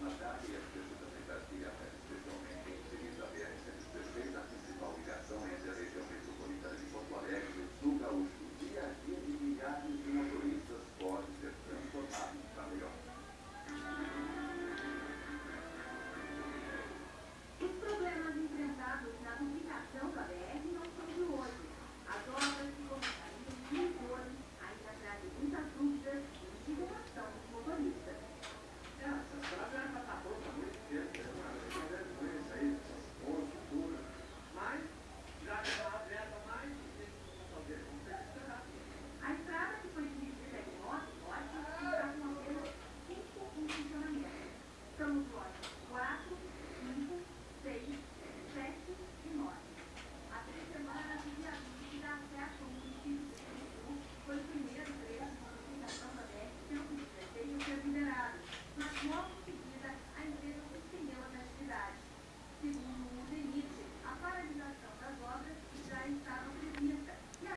una taglia, è stata fantastica, è stata